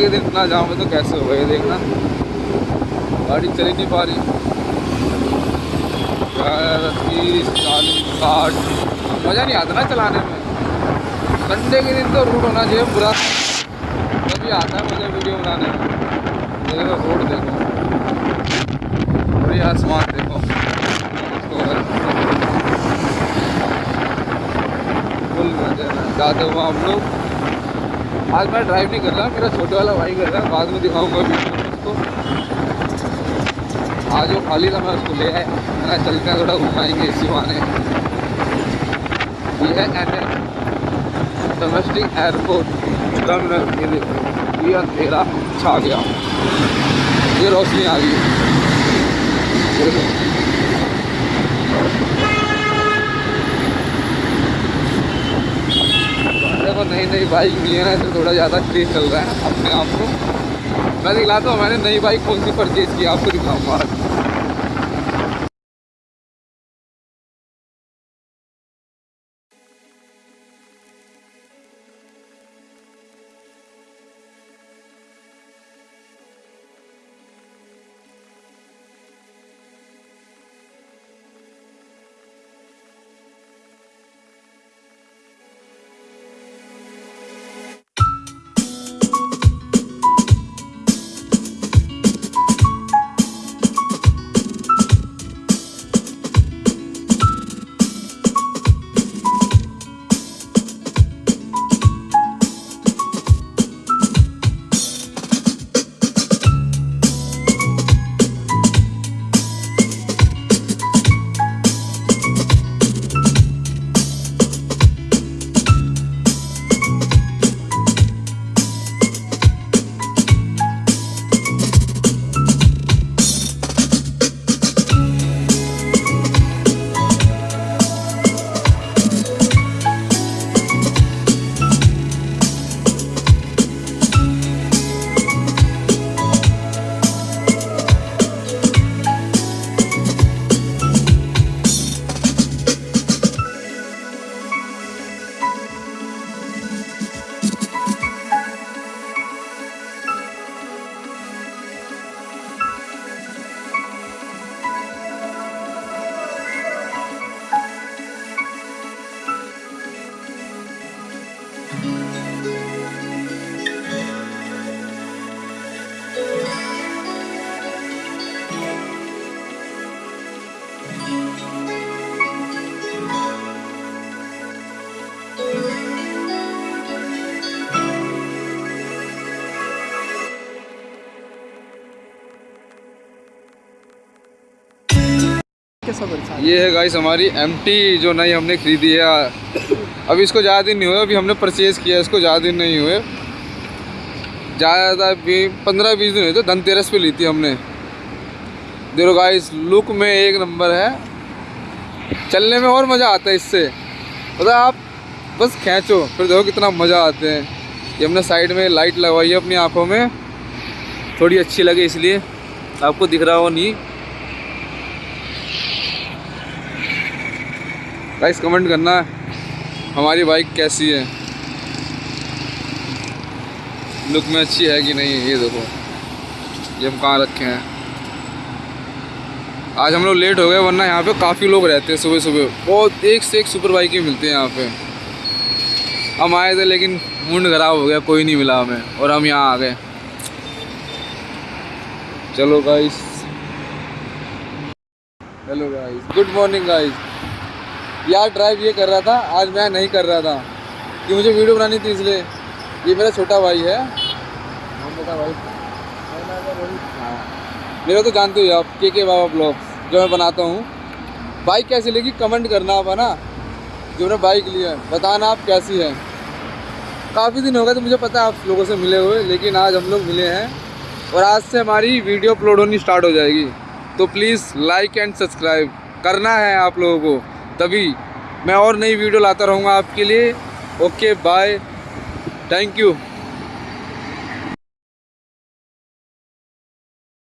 के दिन इतना जाम है तो कैसे होगा, ये देखना। गाड़ी चल ही नहीं पा रही। तीस, चालीस, साठ। मज़ा नहीं आता ना चलाने में। संडे के दिन तो रूट होना चाहिए पूरा तभी आता है मुझे वीडियो बनाने। में देखो रोड देखो। ये आसमान देखो। फुल मज़ा। जाते हुए हम लोग। आज मैं ड्राइव नहीं कर रहा, मेरा छोटे वाला भाई कर रहा है, बाद में दिखाऊँगा वीडियो उसको आज वो खाली था, मैं उसको ले आया। मैंने चलते हैं थोड़ा घुमाएँगे इसी बहाने। ये है एन डोमेस्टिक एयरपोर्ट टर्मिनल ये देखो, ये अंधेरा छा गया। ये रोशनी आ गई देखो देखो नई नई बाइक मिली है ना तो थोड़ा ज़्यादा क्रेज चल रहा है अपने आप को। मैं दिखलाता हूँ मैंने नई बाइक कौन सी परचेज की आपको दिखाऊँगा। ये है गाइस हमारी एम जो नई हमने खरीदी है। अभी इसको ज़्यादा दिन नहीं हुए, अभी हमने परचेज़ किया इसको ज़्यादा दिन नहीं हुए। ज़्यादा भी पंद्रह बीस दिन हुए थे, धनतेरस पे ली थी हमने। देखो गाइस लुक में एक नंबर है। चलने में और मज़ा आता है इससे। पता आप बस खींचो, फिर देखो कितना मज़ा आते हैं। ये हमने साइड में लाइट लगवाई है अपनी आँखों में। थोड़ी अच्छी लगे इसलिए। आपको दिख रहा हो नहीं। गाइस कमेंट करना हमारी बाइक कैसी है। लुक में अच्छी है कि नहीं, ये देखो। ये हम कहाँ रखे हैं? आज हम लोग लेट हो गए, वरना यहाँ पे काफ़ी लोग रहते हैं सुबह सुबह। बहुत एक से एक सुपर बाइक मिलते हैं यहाँ पे। हम आए थे, लेकिन मुंड खराब हो गया, कोई नहीं मिला हमें, और हम यहाँ आ गए। चलो guys hello guys good morning guys यार ड्राइव ये कर रहा था, आज मैं नहीं कर रहा था, कि मुझे वीडियो बनानी थी इसलिए। ये मेरा छोटा भाई है। भाई। मेरा तो जानते हो आप, के के बाबा ब्लॉग, जो मैं बनाता हूँ। बाइक कैसी लगी, कमेंट करना आप, है ना? जो मैंने बाइक ली है, बताना आप कैसी है। काफ़ी दिन हो गए तो मुझे पता है आप लोगों से मिले हुए, लेकिन आज हम लोग मिले हैं और आज से हमारी वीडियो अपलोड होनी स्टार्ट हो जाएगी। तो प्लीज़ लाइक एंड सब्सक्राइब करना है आप लोगों को। तभी मैं और नई वीडियो लाता रहूँगा आपके लिए। Okay bye thank you